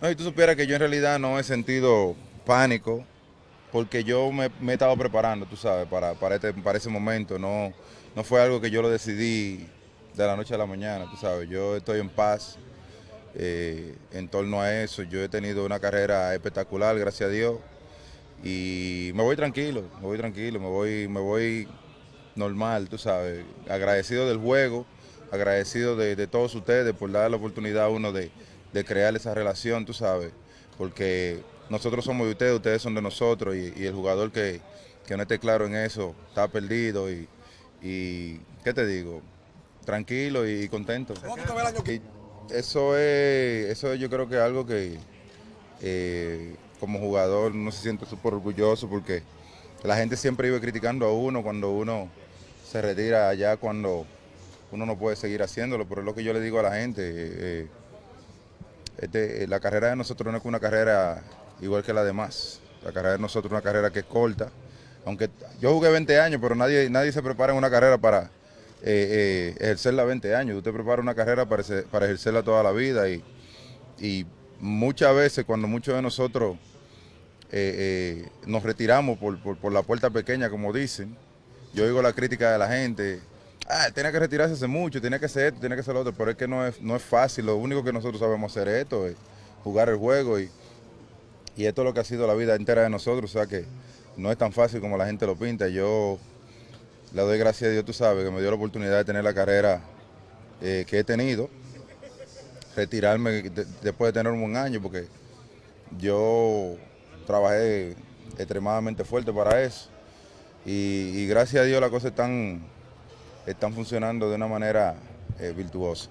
No, y tú supieras que yo en realidad no he sentido pánico, porque yo me, he estado preparando, tú sabes, para, para, este, para ese momento. No, no fue algo que yo lo decidí de la noche a la mañana, tú sabes. Yo estoy en paz eh, en torno a eso. Yo he tenido una carrera espectacular, gracias a Dios. Y me voy tranquilo, me voy tranquilo, me voy, me voy normal, tú sabes. Agradecido del juego, agradecido de, de todos ustedes por dar la oportunidad a uno de de crear esa relación, tú sabes, porque nosotros somos de ustedes, ustedes son de nosotros y, el jugador que, no esté claro en eso está perdido y, ¿qué te digo? Tranquilo y contento. eso es, eso yo creo que es algo que eh, como jugador no se siente súper orgulloso porque la gente siempre iba criticando a uno cuando uno se retira allá cuando uno no puede seguir haciéndolo, pero es lo que yo le digo a la gente. Eh, este, la carrera de nosotros no es una carrera igual que la demás. La carrera de nosotros es una carrera que es corta. Aunque yo jugué 20 años, pero nadie, nadie se prepara en una carrera para eh, eh, ejercerla 20 años. Usted prepara una carrera para, para ejercerla toda la vida y, muchas veces cuando muchos de nosotros eh, nos retiramos por, por, la puerta pequeña, como dicen, yo oigo la crítica de la gente, ah, tiene que retirarse hace mucho, tiene que hacer esto, tiene que hacer lo otro, pero es que no es, no es fácil, lo único que nosotros sabemos hacer es esto, es jugar el juego y, y esto es lo que ha sido la vida entera de nosotros, o sea que no es tan fácil como la gente lo pinta, yo le doy gracias a Dios, tú sabes, que me dio la oportunidad de tener la carrera eh, que he tenido, retirarme después de tener un año, porque yo trabajé extremadamente fuerte para eso, y, y gracias a Dios la cosa es tan están funcionando de una manera eh, virtuosa.